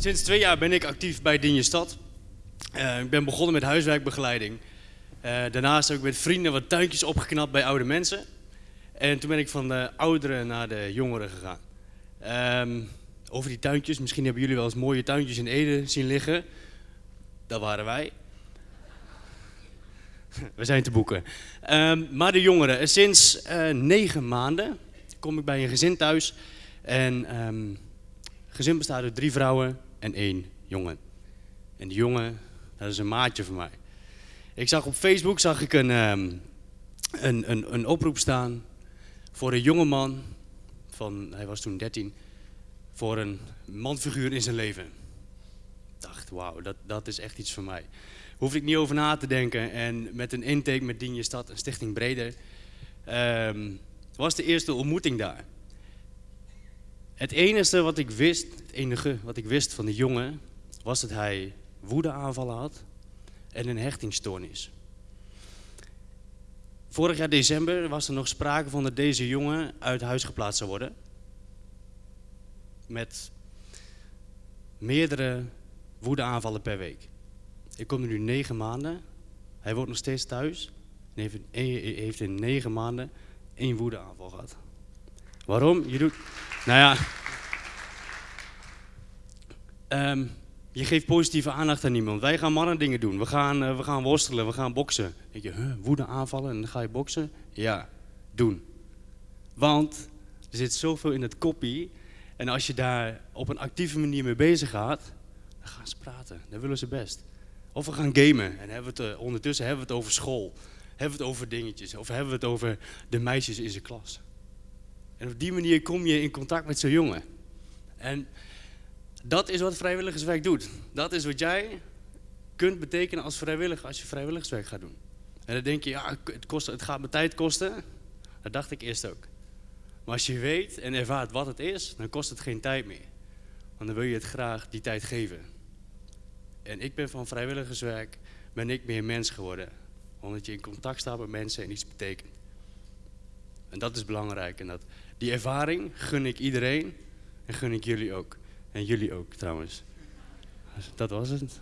Sinds twee jaar ben ik actief bij Dinje Stad. Eh, ik ben begonnen met huiswerkbegeleiding. Eh, daarnaast heb ik met vrienden wat tuintjes opgeknapt bij oude mensen. En toen ben ik van de ouderen naar de jongeren gegaan. Ehm, over die tuintjes, misschien hebben jullie wel eens mooie tuintjes in Ede zien liggen. Dat waren wij. We zijn te boeken. Ehm, maar de jongeren, sinds eh, negen maanden kom ik bij een gezin thuis. En ehm, het gezin bestaat uit drie vrouwen en één jongen. En die jongen, dat is een maatje van mij. Ik zag op Facebook zag ik een, ehm, een, een, oproep staan voor een jonge man van, hij was toen 13, voor een manfiguur in zijn leven. Ik dacht, wauw, dat, dat is echt iets voor mij. Hoef ik niet over na te denken. En met een intake met Dien je Stad, een stichting Breder, ehm, was de eerste ontmoeting daar. Het enige wat ik wist, het enige wat ik wist van de jongen, was dat hij woedeaanvallen had en een hechtingstoornis. Vorig jaar december was er nog sprake van dat deze jongen uit huis geplaatst zou worden. Met meerdere woedeaanvallen per week. Ik kom er nu negen maanden. Hij woont nog steeds thuis. En heeft, heeft in negen maanden één woedeaanval gehad. Waarom? Je doet... Nou ja... Ehm, je geeft positieve aandacht aan iemand. Wij gaan mannen dingen doen. We gaan, uh, we gaan worstelen, we gaan boksen. Denk je, woede aanvallen en dan ga je boksen? Ja, doen. Want er zit zoveel in het koppie. En als je daar op een actieve manier mee bezig gaat, dan gaan ze praten. Dan willen ze best. Of we gaan gamen en hebben we het, uh, ondertussen hebben we het over school. Hebben we het over dingetjes. Of hebben we het over de meisjes in zijn klas. En op die manier kom je in contact met zo'n jongen. En dat is wat vrijwilligerswerk doet. Dat is wat jij kunt betekenen als vrijwilliger als je vrijwilligerswerk gaat doen. En dan denk je, ja, het, kost, het gaat me tijd kosten. Dat dacht ik eerst ook. Maar als je weet en ervaart wat het is, dan kost het geen tijd meer. Want dan wil je het graag die tijd geven. En ik ben van vrijwilligerswerk, ben ik meer mens geworden. Omdat je in contact staat met mensen en iets betekent. En dat is belangrijk. En dat, die ervaring gun ik iedereen en gun ik jullie ook. En jullie ook trouwens. Dat was het.